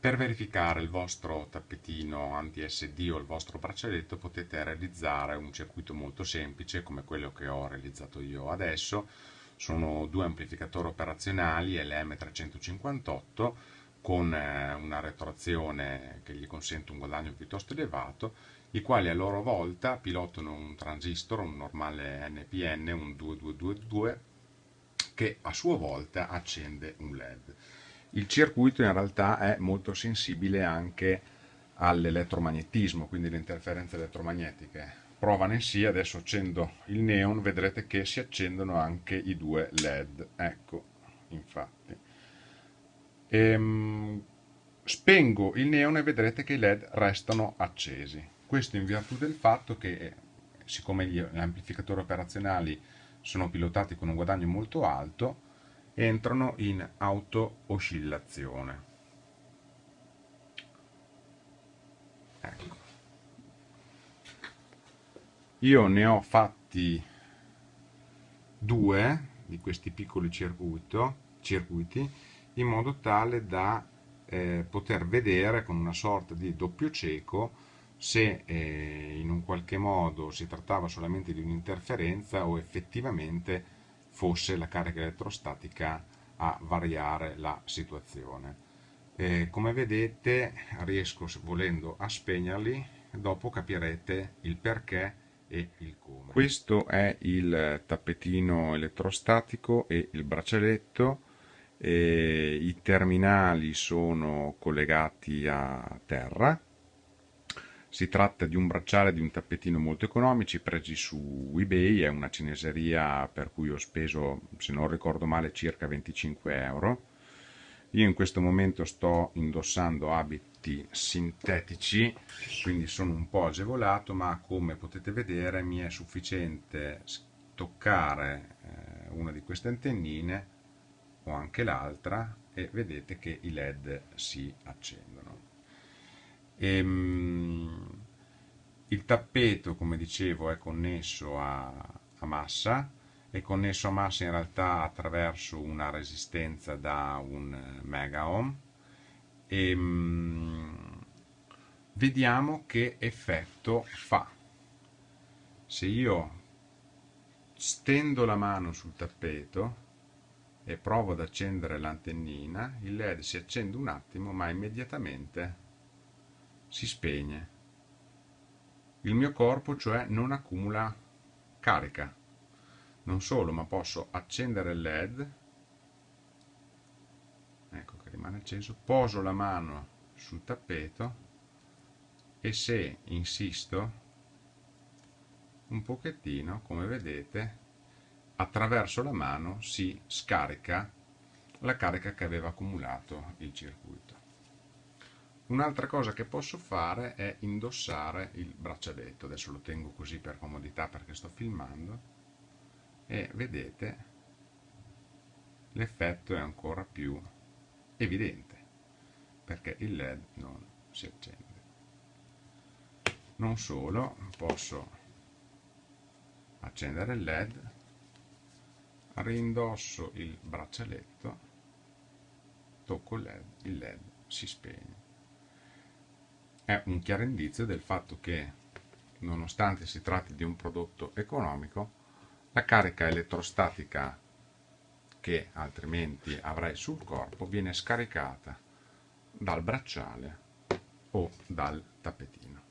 Per verificare il vostro tappetino anti-SD o il vostro braccialetto potete realizzare un circuito molto semplice come quello che ho realizzato io adesso. Sono due amplificatori operazionali LM358 con eh, una retroazione che gli consente un guadagno piuttosto elevato, i quali a loro volta pilotano un transistor, un normale NPN, un 2222, che a sua volta accende un LED il circuito in realtà è molto sensibile anche all'elettromagnetismo, quindi le interferenze elettromagnetiche. Prova ne sia, adesso accendo il neon, vedrete che si accendono anche i due led, ecco, infatti. Ehm, spengo il neon e vedrete che i led restano accesi. Questo in virtù del fatto che, siccome gli amplificatori operazionali sono pilotati con un guadagno molto alto, entrano in auto-oscillazione. Ecco. Io ne ho fatti due di questi piccoli circuito, circuiti in modo tale da eh, poter vedere con una sorta di doppio cieco se eh, in un qualche modo si trattava solamente di un'interferenza o effettivamente fosse la carica elettrostatica a variare la situazione. E come vedete riesco volendo a spegnerli, dopo capirete il perché e il come. Questo è il tappetino elettrostatico e il braccialetto, e i terminali sono collegati a terra si tratta di un bracciale di un tappetino molto economici presi su eBay, è una cineseria per cui ho speso, se non ricordo male, circa 25 euro. Io in questo momento sto indossando abiti sintetici, quindi sono un po' agevolato, ma come potete vedere mi è sufficiente toccare eh, una di queste antennine o anche l'altra e vedete che i led si accendono. Ehm, il tappeto, come dicevo, è connesso a, a massa, è connesso a massa in realtà attraverso una resistenza da un mega ohm e ehm, vediamo che effetto fa. Se io stendo la mano sul tappeto e provo ad accendere l'antennina, il led si accende un attimo ma immediatamente si spegne. Il mio corpo cioè non accumula carica. Non solo, ma posso accendere il LED, ecco che rimane acceso, poso la mano sul tappeto e se insisto un pochettino, come vedete, attraverso la mano si scarica la carica che aveva accumulato il circuito. Un'altra cosa che posso fare è indossare il braccialetto, adesso lo tengo così per comodità perché sto filmando e vedete l'effetto è ancora più evidente perché il led non si accende. Non solo, posso accendere il led, rindosso il braccialetto, tocco il led, il led si spegne è un chiaro indizio del fatto che, nonostante si tratti di un prodotto economico, la carica elettrostatica che altrimenti avrei sul corpo viene scaricata dal bracciale o dal tappetino.